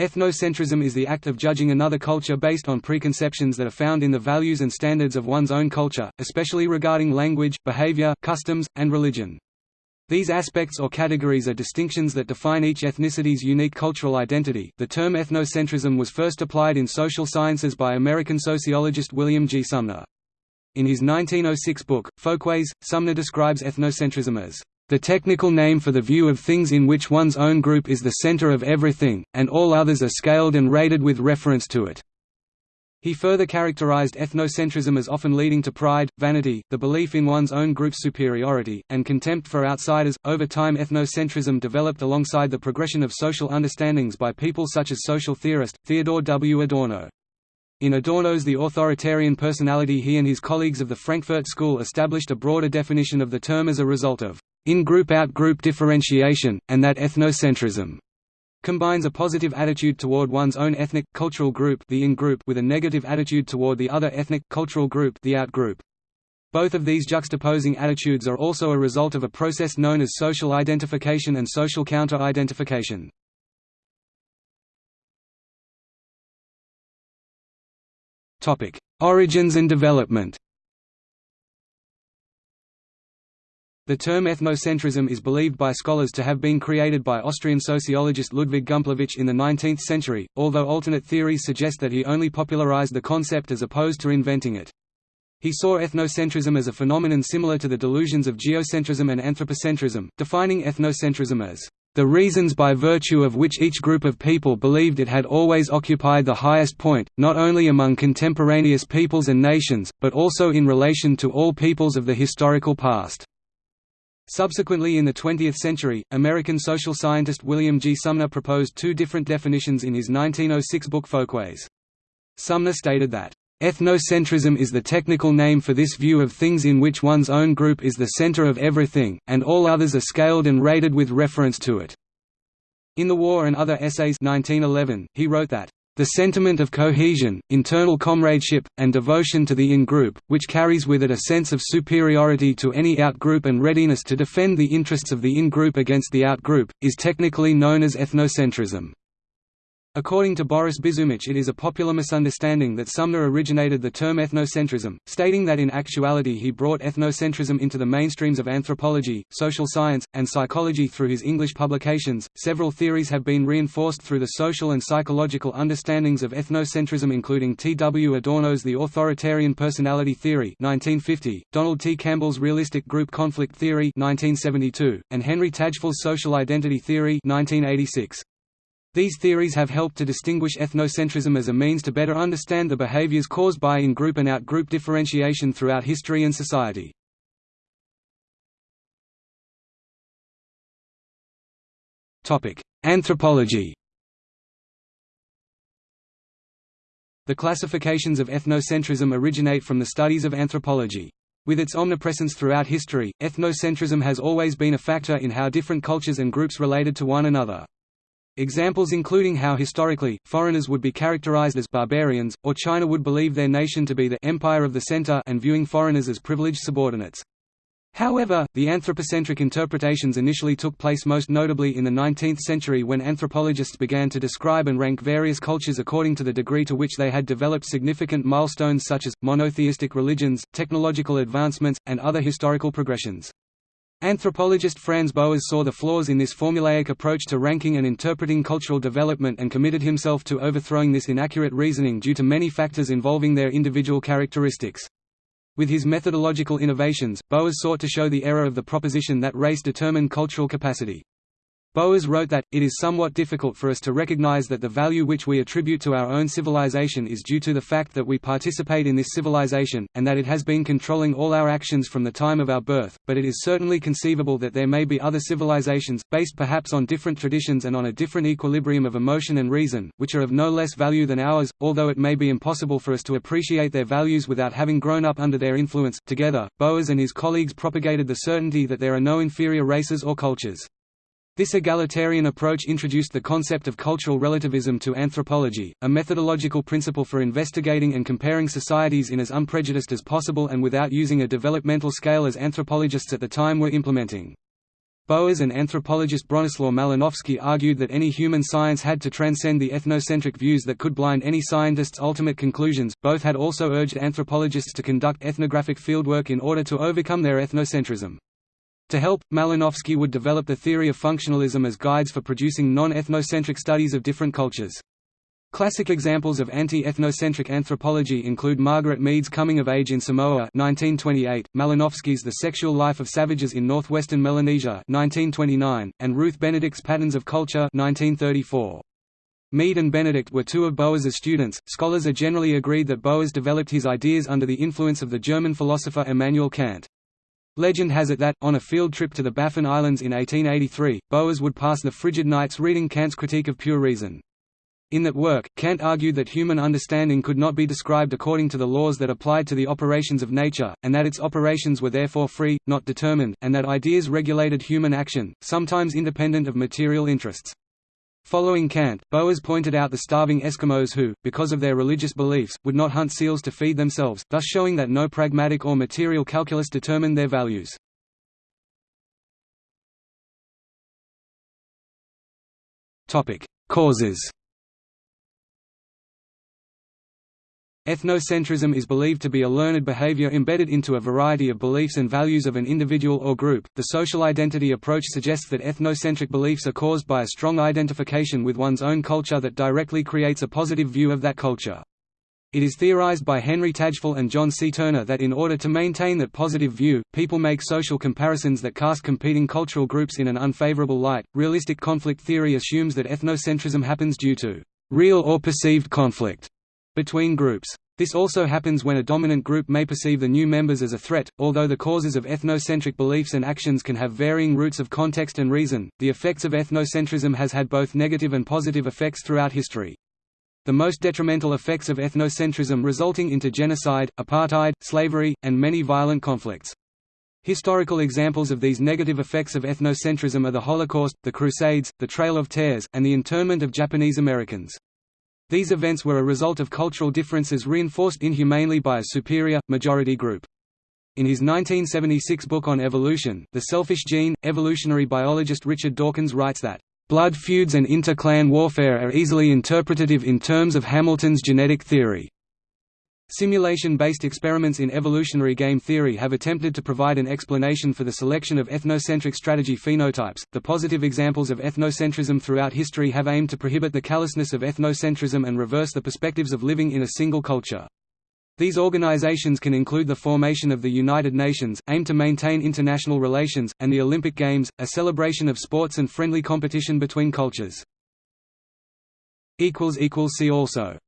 Ethnocentrism is the act of judging another culture based on preconceptions that are found in the values and standards of one's own culture, especially regarding language, behavior, customs, and religion. These aspects or categories are distinctions that define each ethnicity's unique cultural identity. The term ethnocentrism was first applied in social sciences by American sociologist William G. Sumner. In his 1906 book, Folkways, Sumner describes ethnocentrism as the technical name for the view of things in which one's own group is the center of everything, and all others are scaled and rated with reference to it. He further characterized ethnocentrism as often leading to pride, vanity, the belief in one's own group's superiority, and contempt for outsiders. Over time, ethnocentrism developed alongside the progression of social understandings by people such as social theorist, Theodor W. Adorno. In Adorno's The Authoritarian Personality he and his colleagues of the Frankfurt School established a broader definition of the term as a result of in-group out-group differentiation, and that ethnocentrism combines a positive attitude toward one's own ethnic, cultural group, the in-group with a negative attitude toward the other ethnic, cultural group, the out-group. Both of these juxtaposing attitudes are also a result of a process known as social identification and social counter-identification. Origins and development The term ethnocentrism is believed by scholars to have been created by Austrian sociologist Ludwig Gumplowicz in the 19th century, although alternate theories suggest that he only popularized the concept as opposed to inventing it. He saw ethnocentrism as a phenomenon similar to the delusions of geocentrism and anthropocentrism, defining ethnocentrism as the reasons by virtue of which each group of people believed it had always occupied the highest point, not only among contemporaneous peoples and nations, but also in relation to all peoples of the historical past. Subsequently in the 20th century, American social scientist William G. Sumner proposed two different definitions in his 1906 book Folkways. Sumner stated that, "...ethnocentrism is the technical name for this view of things in which one's own group is the center of everything, and all others are scaled and rated with reference to it." In The War and Other Essays 1911, he wrote that, the sentiment of cohesion, internal comradeship, and devotion to the in-group, which carries with it a sense of superiority to any out-group and readiness to defend the interests of the in-group against the out-group, is technically known as ethnocentrism. According to Boris Bizumic it is a popular misunderstanding that Sumner originated the term ethnocentrism, stating that in actuality he brought ethnocentrism into the mainstreams of anthropology, social science, and psychology through his English publications. Several theories have been reinforced through the social and psychological understandings of ethnocentrism including T. W. Adorno's The Authoritarian Personality Theory 1950, Donald T. Campbell's Realistic Group Conflict Theory 1972, and Henri Tajfel's Social Identity Theory 1986. These theories have helped to distinguish ethnocentrism as a means to better understand the behaviors caused by in-group and out-group differentiation throughout history and society. Anthropology The classifications of ethnocentrism originate from the studies of anthropology. With its omnipresence throughout history, ethnocentrism has always been a factor in how different cultures and groups related to one another. Examples including how historically, foreigners would be characterized as barbarians, or China would believe their nation to be the empire of the center and viewing foreigners as privileged subordinates. However, the anthropocentric interpretations initially took place most notably in the 19th century when anthropologists began to describe and rank various cultures according to the degree to which they had developed significant milestones such as, monotheistic religions, technological advancements, and other historical progressions. Anthropologist Franz Boas saw the flaws in this formulaic approach to ranking and interpreting cultural development and committed himself to overthrowing this inaccurate reasoning due to many factors involving their individual characteristics. With his methodological innovations, Boas sought to show the error of the proposition that race determined cultural capacity. Boas wrote that, it is somewhat difficult for us to recognize that the value which we attribute to our own civilization is due to the fact that we participate in this civilization, and that it has been controlling all our actions from the time of our birth, but it is certainly conceivable that there may be other civilizations, based perhaps on different traditions and on a different equilibrium of emotion and reason, which are of no less value than ours, although it may be impossible for us to appreciate their values without having grown up under their influence. Together, Boas and his colleagues propagated the certainty that there are no inferior races or cultures. This egalitarian approach introduced the concept of cultural relativism to anthropology, a methodological principle for investigating and comparing societies in as unprejudiced as possible and without using a developmental scale as anthropologists at the time were implementing. Boas and anthropologist Bronislaw Malinowski argued that any human science had to transcend the ethnocentric views that could blind any scientist's ultimate conclusions. Both had also urged anthropologists to conduct ethnographic fieldwork in order to overcome their ethnocentrism. To help, Malinowski would develop the theory of functionalism as guides for producing non-ethnocentric studies of different cultures. Classic examples of anti-ethnocentric anthropology include Margaret Mead's Coming of Age in Samoa 1928, Malinowski's The Sexual Life of Savages in Northwestern Melanesia 1929, and Ruth Benedict's Patterns of Culture 1934. Mead and Benedict were two of Boas's students. Scholars are generally agreed that Boas developed his ideas under the influence of the German philosopher Immanuel Kant. Legend has it that, on a field trip to the Baffin Islands in 1883, Boas would pass the frigid nights reading Kant's Critique of Pure Reason. In that work, Kant argued that human understanding could not be described according to the laws that applied to the operations of nature, and that its operations were therefore free, not determined, and that ideas regulated human action, sometimes independent of material interests. Following Kant, Boas pointed out the starving Eskimos who, because of their religious beliefs, would not hunt seals to feed themselves, thus showing that no pragmatic or material calculus determined their values. Causes Ethnocentrism is believed to be a learned behavior embedded into a variety of beliefs and values of an individual or group. The social identity approach suggests that ethnocentric beliefs are caused by a strong identification with one's own culture that directly creates a positive view of that culture. It is theorized by Henri Tajfel and John C. Turner that in order to maintain that positive view, people make social comparisons that cast competing cultural groups in an unfavorable light. Realistic conflict theory assumes that ethnocentrism happens due to real or perceived conflict between groups. This also happens when a dominant group may perceive the new members as a threat. Although the causes of ethnocentric beliefs and actions can have varying roots of context and reason, the effects of ethnocentrism has had both negative and positive effects throughout history. The most detrimental effects of ethnocentrism resulting into genocide, apartheid, slavery, and many violent conflicts. Historical examples of these negative effects of ethnocentrism are the Holocaust, the Crusades, the Trail of Tears, and the internment of Japanese Americans. These events were a result of cultural differences reinforced inhumanely by a superior, majority group. In his 1976 book on evolution, The Selfish Gene, evolutionary biologist Richard Dawkins writes that, "...blood feuds and inter-clan warfare are easily interpretative in terms of Hamilton's genetic theory." Simulation-based experiments in evolutionary game theory have attempted to provide an explanation for the selection of ethnocentric strategy phenotypes. The positive examples of ethnocentrism throughout history have aimed to prohibit the callousness of ethnocentrism and reverse the perspectives of living in a single culture. These organizations can include the formation of the United Nations, aimed to maintain international relations, and the Olympic Games, a celebration of sports and friendly competition between cultures. See also